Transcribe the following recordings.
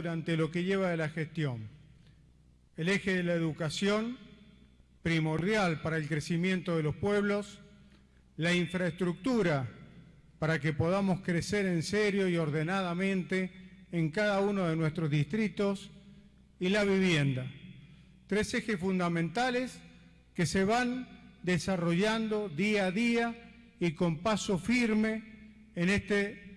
durante lo que lleva de la gestión. El eje de la educación, primordial para el crecimiento de los pueblos, la infraestructura para que podamos crecer en serio y ordenadamente en cada uno de nuestros distritos y la vivienda. Tres ejes fundamentales que se van desarrollando día a día y con paso firme en este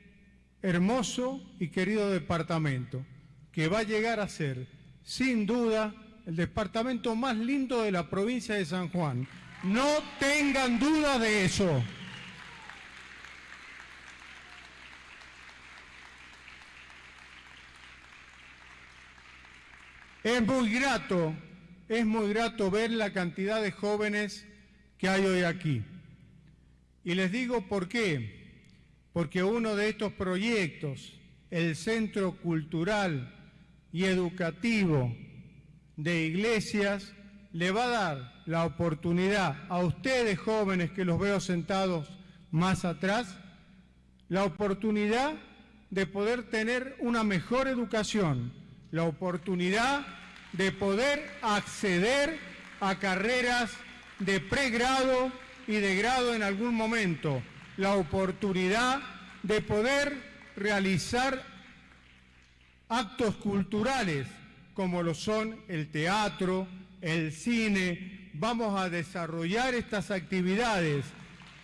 hermoso y querido departamento, que va a llegar a ser, sin duda, el departamento más lindo de la provincia de San Juan. No tengan duda de eso. Es muy grato, es muy grato ver la cantidad de jóvenes que hay hoy aquí. Y les digo por qué. Porque uno de estos proyectos, el Centro Cultural y Educativo de Iglesias, le va a dar la oportunidad a ustedes jóvenes que los veo sentados más atrás, la oportunidad de poder tener una mejor educación, la oportunidad de poder acceder a carreras de pregrado y de grado en algún momento, la oportunidad de poder realizar actos culturales como lo son el teatro, el cine. Vamos a desarrollar estas actividades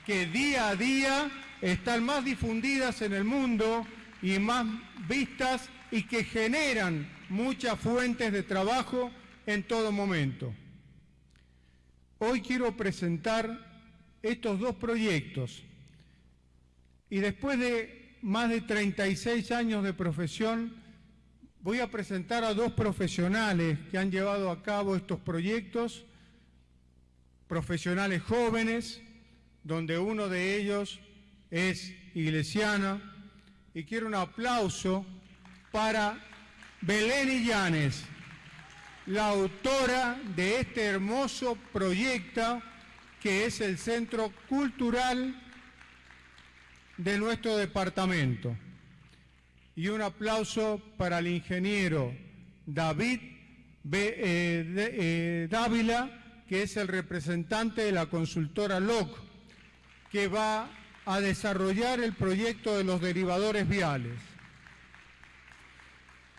que día a día están más difundidas en el mundo y más vistas y que generan muchas fuentes de trabajo en todo momento. Hoy quiero presentar estos dos proyectos y después de más de 36 años de profesión voy a presentar a dos profesionales que han llevado a cabo estos proyectos, profesionales jóvenes, donde uno de ellos es iglesiana, y quiero un aplauso para Belén Illanes, la autora de este hermoso proyecto que es el Centro Cultural de nuestro departamento. Y un aplauso para el ingeniero David eh, eh, Dávila, que es el representante de la consultora LOC, que va a desarrollar el proyecto de los derivadores viales.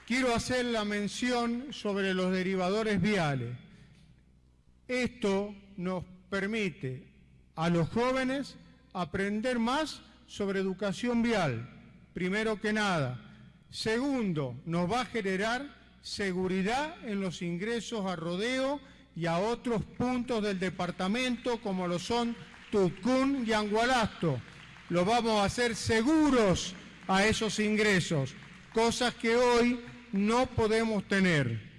Quiero hacer la mención sobre los derivadores viales. Esto nos permite a los jóvenes aprender más sobre educación vial, primero que nada. Segundo, nos va a generar seguridad en los ingresos a Rodeo y a otros puntos del departamento como lo son Tucún y Angualasto. Lo vamos a hacer seguros a esos ingresos, cosas que hoy no podemos tener.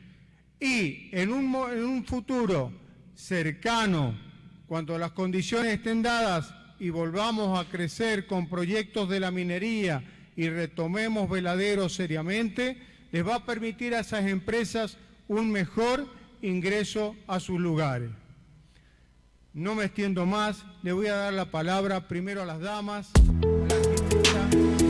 Y en un, en un futuro cercano, cuando las condiciones estén dadas y volvamos a crecer con proyectos de la minería y retomemos veladeros seriamente, les va a permitir a esas empresas un mejor ingreso a sus lugares. No me extiendo más, le voy a dar la palabra primero a las damas, a la